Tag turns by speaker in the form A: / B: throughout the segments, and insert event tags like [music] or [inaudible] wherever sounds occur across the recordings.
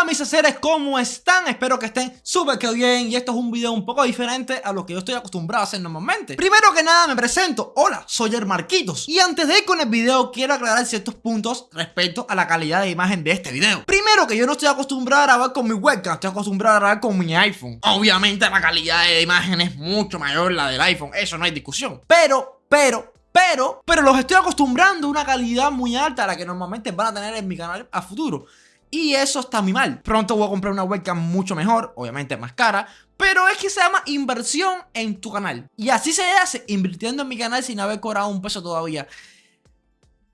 A: Hola mis seres, ¿cómo están? Espero que estén súper bien. Y esto es un video un poco diferente a lo que yo estoy acostumbrado a hacer normalmente. Primero que nada me presento, hola, soy el Marquitos. Y antes de ir con el video quiero aclarar ciertos puntos respecto a la calidad de imagen de este video. Primero que yo no estoy acostumbrado a grabar con mi webcam, estoy acostumbrado a grabar con mi iPhone. Obviamente la calidad de imagen es mucho mayor la del iPhone, eso no hay discusión. Pero, pero, pero, pero los estoy acostumbrando a una calidad muy alta a la que normalmente van a tener en mi canal a futuro y eso está muy mal. Pronto voy a comprar una webcam mucho mejor, obviamente más cara, pero es que se llama inversión en tu canal. Y así se hace, invirtiendo en mi canal sin haber cobrado un peso todavía.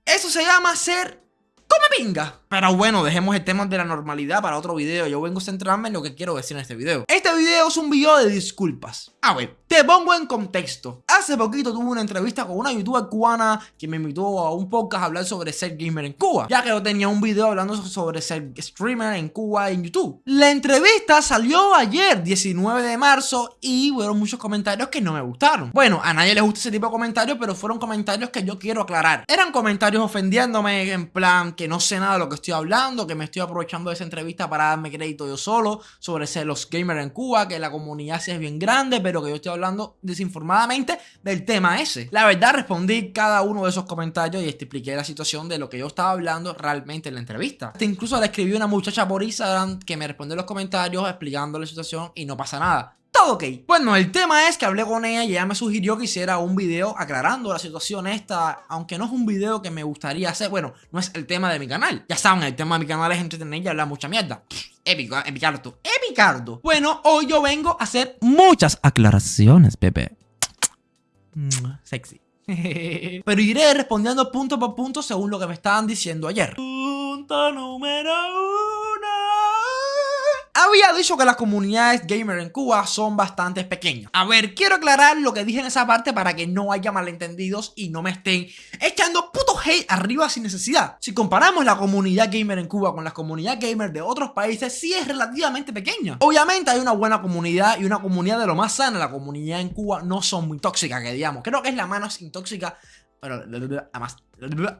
A: Eso se llama ser come pinga. Pero bueno, dejemos el tema de la normalidad para otro video. Yo vengo a centrarme en lo que quiero decir en este video. Este video es un video de disculpas. A ver, te pongo en contexto. Hace poquito tuve una entrevista con una youtuber cubana que me invitó a un podcast a hablar sobre ser gamer en Cuba. Ya que yo tenía un video hablando sobre ser streamer en Cuba en YouTube. La entrevista salió ayer, 19 de marzo, y hubo muchos comentarios que no me gustaron. Bueno, a nadie le gusta ese tipo de comentarios, pero fueron comentarios que yo quiero aclarar. Eran comentarios ofendiéndome, en plan que no sé nada de lo que estoy hablando, que me estoy aprovechando de esa entrevista para darme crédito yo solo sobre ser los gamers en Cuba, que la comunidad sí es bien grande, pero que yo estoy hablando desinformadamente del tema ese. La verdad respondí cada uno de esos comentarios y expliqué la situación de lo que yo estaba hablando realmente en la entrevista. incluso le escribí a una muchacha por Instagram que me respondió los comentarios explicando la situación y no pasa nada todo ok. Bueno, el tema es que hablé con ella y ella me sugirió que hiciera un video aclarando la situación esta, aunque no es un video que me gustaría hacer, bueno, no es el tema de mi canal. Ya saben, el tema de mi canal es entretener y hablar mucha mierda. Épico, epicardo, epicardo. Bueno, hoy yo vengo a hacer muchas aclaraciones, Pepe. Sexy. [laughs] Pero iré respondiendo punto por punto según lo que me estaban diciendo ayer. Punto número había dicho que las comunidades gamer en Cuba son bastante pequeñas. A ver, quiero aclarar lo que dije en esa parte para que no haya malentendidos y no me estén echando puto hate arriba sin necesidad. Si comparamos la comunidad gamer en Cuba con la comunidad gamer de otros países, sí es relativamente pequeña. Obviamente hay una buena comunidad y una comunidad de lo más sana. La comunidad en Cuba no son muy tóxicas, que digamos. Creo que es la menos intóxica, pero además...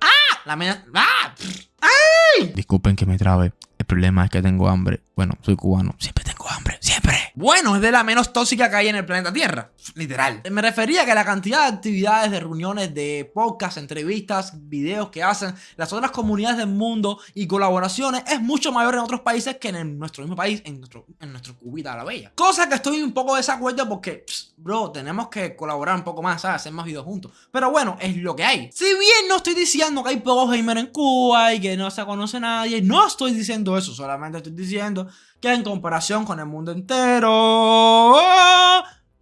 A: ¡Ah! La menos... ¡Ah! ¡Ay!
B: Disculpen que me trabe problema es que tengo hambre. Bueno, soy cubano. Siempre tengo hambre. Siempre.
A: Bueno, es de la menos tóxica que hay en el planeta Tierra. Literal. Me refería a que la cantidad de actividades, de reuniones, de podcasts, entrevistas, videos que hacen las otras comunidades del mundo y colaboraciones es mucho mayor en otros países que en nuestro mismo país, en nuestro, en nuestro cubita de la bella. Cosa que estoy un poco de desacuerdo porque, bro, tenemos que colaborar un poco más, ¿sabes? Hacer más videos juntos. Pero bueno, es lo que hay. Si bien no estoy diciendo que hay pocos gamers en Cuba y que no se conoce nadie, no estoy diciendo eso, solamente estoy diciendo que en comparación con el mundo entero,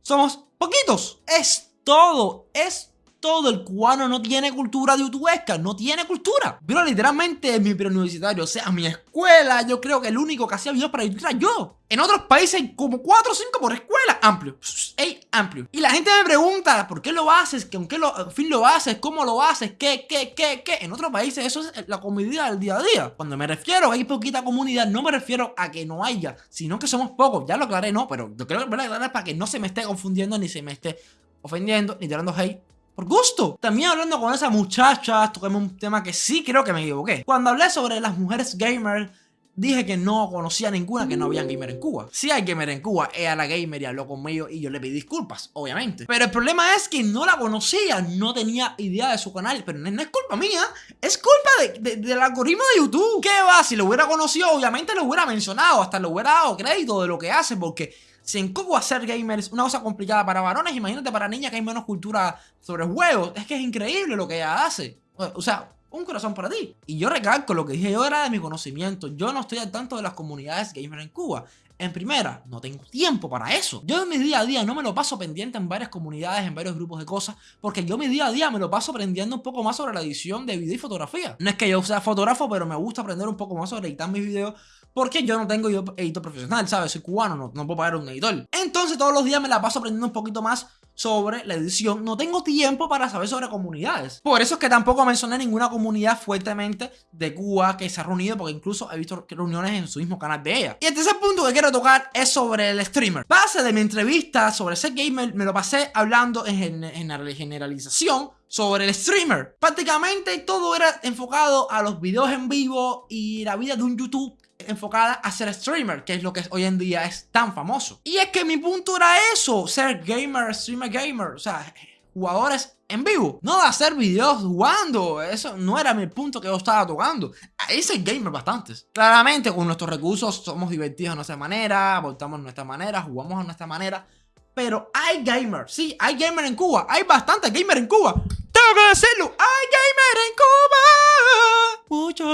A: somos poquitos. Es todo, es todo el cubano no tiene cultura de youtubesca, no tiene cultura. Pero literalmente en mi preuniversitario, o sea, mi escuela, yo creo que el único que hacía videos para YouTube era yo. En otros países hay como 4 o 5 por escuela, amplio, ey, amplio. Y la gente me pregunta, ¿por qué lo haces? ¿Con qué lo, fin lo haces? ¿Cómo lo haces? ¿Qué, qué, qué, qué? En otros países eso es la comunidad del día a día. Cuando me refiero a que hay poquita comunidad, no me refiero a que no haya, sino que somos pocos. Ya lo aclaré, no, pero yo creo que voy a aclarar para que no se me esté confundiendo ni se me esté ofendiendo ni tirando hate por gusto. También hablando con esa muchacha, toquemos un tema que sí creo que me equivoqué. Cuando hablé sobre las mujeres gamers, dije que no conocía ninguna que no había gamer en Cuba. Si hay gamer en Cuba, ella la gamer y habló conmigo y yo le pedí disculpas, obviamente. Pero el problema es que no la conocía, no tenía idea de su canal. Pero no, es culpa mía, es culpa del algoritmo de YouTube. ¿Qué va? Si lo hubiera conocido, obviamente lo hubiera mencionado, hasta lo hubiera dado crédito de lo que hace, porque si en Cuba ser gamer es una cosa complicada para varones, imagínate para niñas que hay menos cultura sobre juegos. Es que es increíble lo que ella hace. O sea, un corazón para ti. Y yo recalco, lo que dije yo era de mi conocimiento. Yo no estoy al tanto de las comunidades gamer en Cuba. En primera, no tengo tiempo para eso. Yo en mi día a día no me lo paso pendiente en varias comunidades, en varios grupos de cosas, porque yo mi día a día me lo paso aprendiendo un poco más sobre la edición de video y fotografía. No es que yo sea fotógrafo, pero me gusta aprender un poco más sobre editar mis videos, porque yo no tengo editor profesional, ¿sabes? Soy cubano, no, no puedo pagar un editor. Entonces todos los días me la paso aprendiendo un poquito más sobre la edición. No tengo tiempo para saber sobre comunidades. Por eso es que tampoco mencioné ninguna comunidad fuertemente de Cuba que se ha reunido, porque incluso he visto reuniones en su mismo canal de ella. Y el tercer punto que quiero tocar es sobre el streamer. Base de mi entrevista sobre ser gamer, me lo pasé hablando en, generalización sobre el streamer. Prácticamente todo era enfocado a los videos en vivo y la vida de un YouTube enfocada a ser streamer, que es lo que hoy en día es tan famoso. Y es que mi punto era eso, ser gamer, streamer gamer, o sea, jugadores en vivo. No hacer videos jugando. Eso no era mi punto que yo estaba tocando. Ahí soy gamer bastantes. Claramente con nuestros recursos somos divertidos de nuestra manera, voltamos de nuestra manera, jugamos de nuestra manera. Pero hay gamer, sí, hay gamer en Cuba. Hay bastante gamer en Cuba. Decirlo, hay gamer en Cuba. Mucho.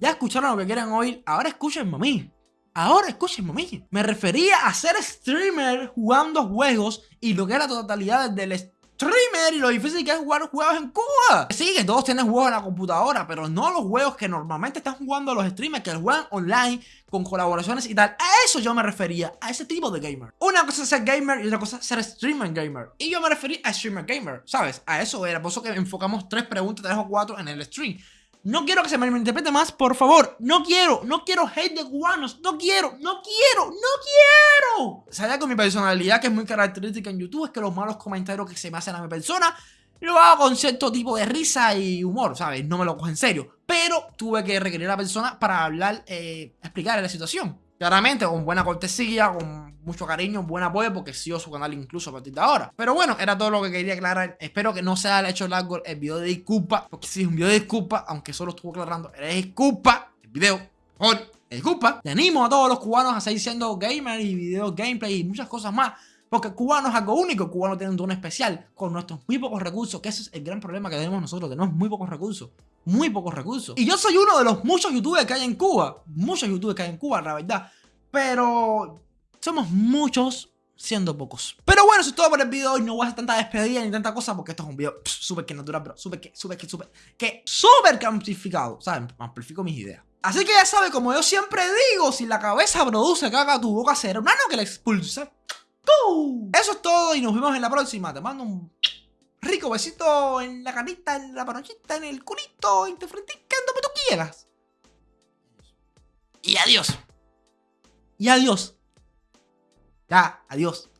A: Ya escucharon lo que quieren oír. Ahora escuchen a mí. Ahora escúchenme a mí. Me refería a ser streamer jugando juegos y lo que es la totalidad del streamer y lo difícil que es jugar juegos en Cuba. Sí, que todos tienen juegos en la computadora, pero no los juegos que normalmente están jugando los streamers que juegan online con colaboraciones y tal. A eso yo me refería, a ese tipo de gamer. Una cosa es ser gamer y otra cosa es ser streamer gamer. Y yo me referí a streamer gamer, ¿sabes? A eso era, por eso que enfocamos tres preguntas, tres o cuatro en el stream. No quiero que se me interprete más, por favor. No quiero, no quiero hate de cubanos. No quiero, no quiero, no quiero. Sabía con mi personalidad, que es muy característica en YouTube, es que los malos comentarios que se me hacen a mi persona, lo hago con cierto tipo de risa y humor, ¿sabes? No me lo cojo en serio. Pero tuve que requerir a la persona para hablar, eh, explicar la situación. Claramente, con buena cortesía, con mucho cariño, buen apoyo, porque sigo su canal incluso a partir de ahora. Pero bueno, era todo lo que quería aclarar. Espero que no se haya hecho largo el video de disculpa, porque si es un video de disculpa, aunque solo estuvo aclarando, era disculpa. El video, por disculpa. Te animo a todos los cubanos a seguir siendo gamers y video gameplay y muchas cosas más. Porque cubano es algo único, cubano tiene un don especial con nuestros muy pocos recursos, que ese es el gran problema que tenemos nosotros, tenemos muy pocos recursos, muy pocos recursos. Y yo soy uno de los muchos youtubers que hay en Cuba, muchos youtubers que hay en Cuba, la verdad, pero somos muchos siendo pocos. Pero bueno, eso es todo por el video hoy. No voy a hacer tanta despedida ni tanta cosa porque esto es un video súper que natural, pero súper que, súper que, súper que, súper amplificado. ¿Saben? Amplifico mis ideas. Así que ya sabe, como yo siempre digo, si la cabeza produce caga, tu boca será un ano que la expulsa. Eso es todo y nos vemos en la próxima. Te mando un rico besito en la carita, en la panochita, en el culito, en tu frentica, donde tú quieras. Y adiós. Y adiós. Ya, adiós. Oye, ¿qué